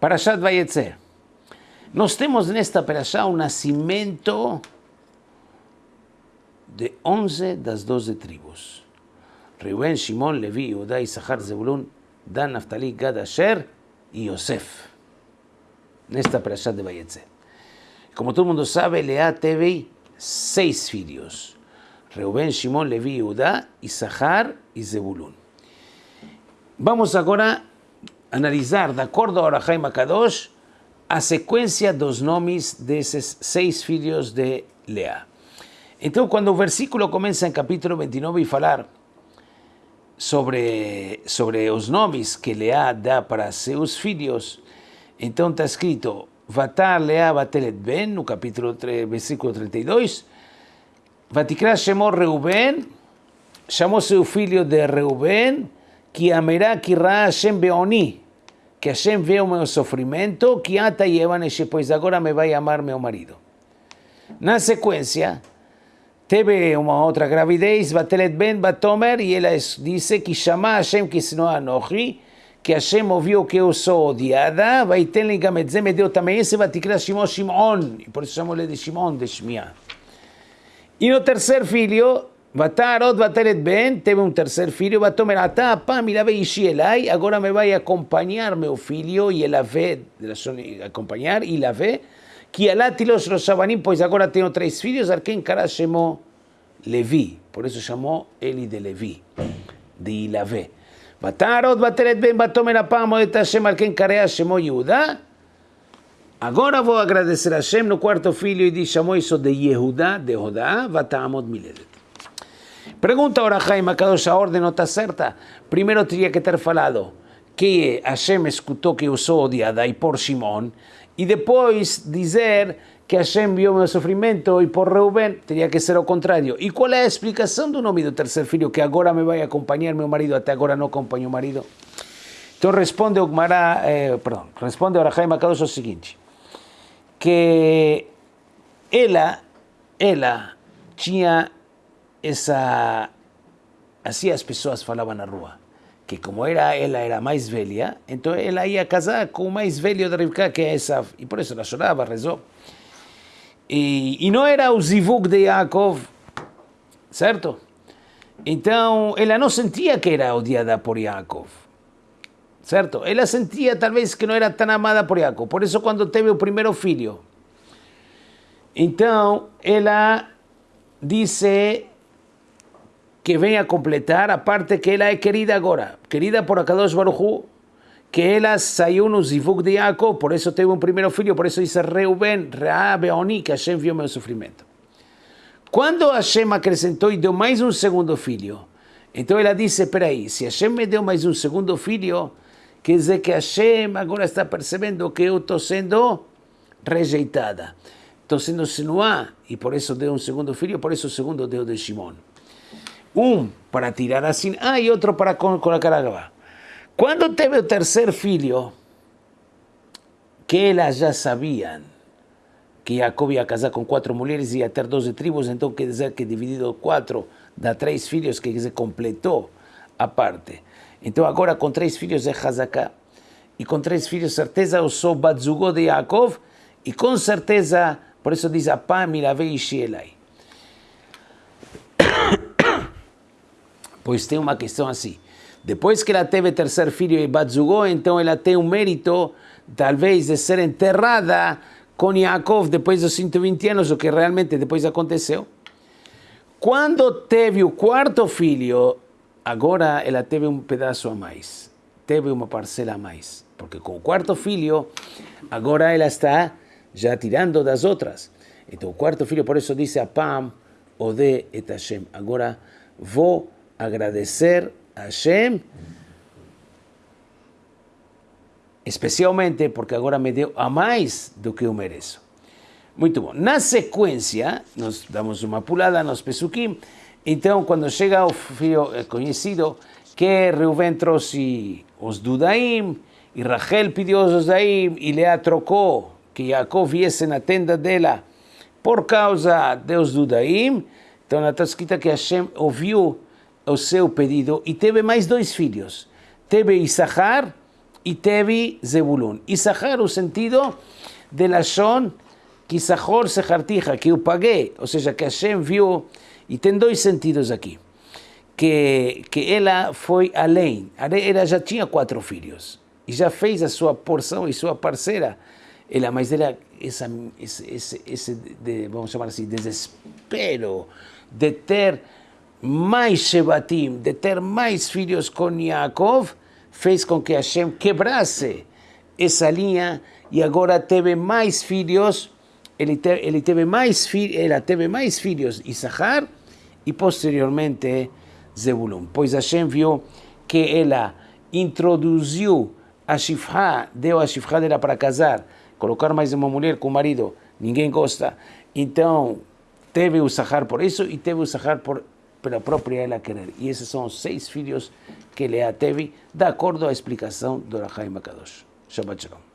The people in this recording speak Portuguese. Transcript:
Parashat Vayetzer. Nós temos nesta Parashá o nascimento de 11 das 12 tribos. Reuben, Shimon, Levi, Judá, Issachar, Zebulun, Dan, Naftali, Gad, Asher e Yosef. Nesta Parashá de Vayetzer. Como todo mundo sabe, Leá teve seis filhos. Reuben, Shimon, Levi, Judá, Issachar e Zebulun. Vamos agora analisar, de acordo ao Arahai Makadosh, a sequência dos nomes desses seis filhos de Leá. Então, quando o versículo começa em capítulo 29 e falar sobre, sobre os nomes que Leá dá para seus filhos, então está escrito Vatar Leá Batelet Ben, no capítulo 3, versículo 32, Vatikra chamou Reuben, chamou seu filho de Reuben, que amerá que Hashem Beoni, que Hashem vê o meu sofrimento, que ata e Evanesh, pois agora me vai amar meu marido. Na sequência, teve uma outra gravidez, Batelet Ben Batomer, e ela disse que chama Hashem que se não anochi, que Hashem ouviu que eu sou odiada, vai ter ligamento, me deu também esse, vai te Shimon Shimon, e por isso chamou ele de Shimon, de Shmiah. E no terceiro filho, Vatarot Vateret Ben, teve um terceiro filho, Vatomer Atá, pá, me lave Ishi Elai, agora me vai acompanhar meu filho, e ela vê, acompanhar, e ela vê, que Alatilos Rosabanim, pois agora tenho três filhos, a quem cara chamou Levi, por isso chamou ele de Levi, de Ilavé. Vatarot Vateret Ben, Vatomer Apá, Moed Hashem, a quem cara chamou Yehudá, Agora vou agradecer a Hashem no quarto filho e diz, chamou isso de Yehudá, de Hodá, Vatamot Miledet. Pergunta ahora Jaime Kadosh, a ordem não está certa? Primeiro teria que ter falado que Hashem escutou que eu sou odiada e por Shimon, e depois dizer que Hashem viu meu sofrimento e por Reuben, teria que ser o contrário. E qual é a explicação do nome do terceiro filho, que agora me vai acompanhar meu marido, até agora não acompanhou o marido? Então responde o Gmará, eh, perdão, responde o Jaime Kadosh o seguinte, que ela, ela tinha essa... Assim as pessoas falavam na rua, que como era ela era mais velha, então ela ia casar com o mais velho de Rivka, que é essa, e por isso ela chorava, rezou. E, e não era o zivug de Yaakov, certo? Então, ela não sentia que era odiada por Yaakov, certo? Ela sentia talvez que não era tão amada por Yaakov, por isso quando teve o primeiro filho, então ela disse que venha completar a parte que ela é querida agora, querida por Akadosh Baruchu, que ela saiu no Zivug de Jacob, por isso teve um primeiro filho, por isso disse Reuben, Rea, Beoni, que Hashem viu meu sofrimento. Quando Hashem acrescentou e deu mais um segundo filho, então ela disse, peraí, se Hashem me deu mais um segundo filho, quer dizer que Hashem agora está percebendo que eu estou sendo rejeitada. Estou sendo sinuá, e por isso deu um segundo filho, por isso o segundo deu de Shimon. Um para tirar assim, ah, e outro para colocar água. Quando teve o terceiro filho, que elas já sabiam que Jacob ia casar com quatro mulheres e ia ter 12 tribos, então quer dizer que dividido quatro dá três filhos, que se completou a parte. Então agora com três filhos é Hazaká. E com três filhos, certeza, eu sou Batzugó de Yaakov, e com certeza, por isso diz Apá, Miravei e Shielai. Pois tem uma questão assim. Depois que ela teve terceiro filho e Batzugó, então ela tem o mérito, talvez, de ser enterrada com Yaakov depois dos 120 anos, o que realmente depois aconteceu. Quando teve o quarto filho, agora ela teve um pedaço a mais, teve uma parcela a mais. Porque com o quarto filho, agora ela está já tirando das outras. Então o quarto filho, por isso disse a Pam, Ode et Hashem. Agora vou agradecer a Hashem, especialmente porque agora me deu a mais do que eu mereço. Muito bom. Na sequência, nós damos uma pulada nos Pesukim. Então, quando chega o filho conhecido, que Reuven trouxe os Dudaim, e Rachel pediu os Dudaim, e Lea trocou que Jacob viesse na tenda dela por causa dos Dudaim. Então, está escrita que Hashem ouviu o seu pedido e teve mais dois filhos. Teve Isahar e teve Zebulun. Issachar, o sentido de Lashon, que Issachor se hartija, que eu paguei, ou seja, que Hashem viu, e tem dois sentidos aqui, que, que ela foi além, ela já tinha quatro filhos, e já fez a sua porção e sua parceira, ela, mas ela, essa, esse, esse, esse de, vamos chamar assim, desespero de ter mais Shebatim, de ter mais filhos com Yaakov, fez com que Hashem quebrasse essa linha e agora teve mais filhos, ele, te, ele teve mais filhos, ela teve mais filhos, Issachar, e posteriormente Zebulun. Pois Hashem viu que ela introduziu a Shifra, deu a Shifra dela para casar, colocar mais uma mulher com o marido, ninguém gosta. Então, teve o Sahar por isso e teve o Sahar por pela própria ela querer. E esses são os seis filhos que Lea teve, de acordo à explicação do Rahaim Akadosh. Shabbat Shalom.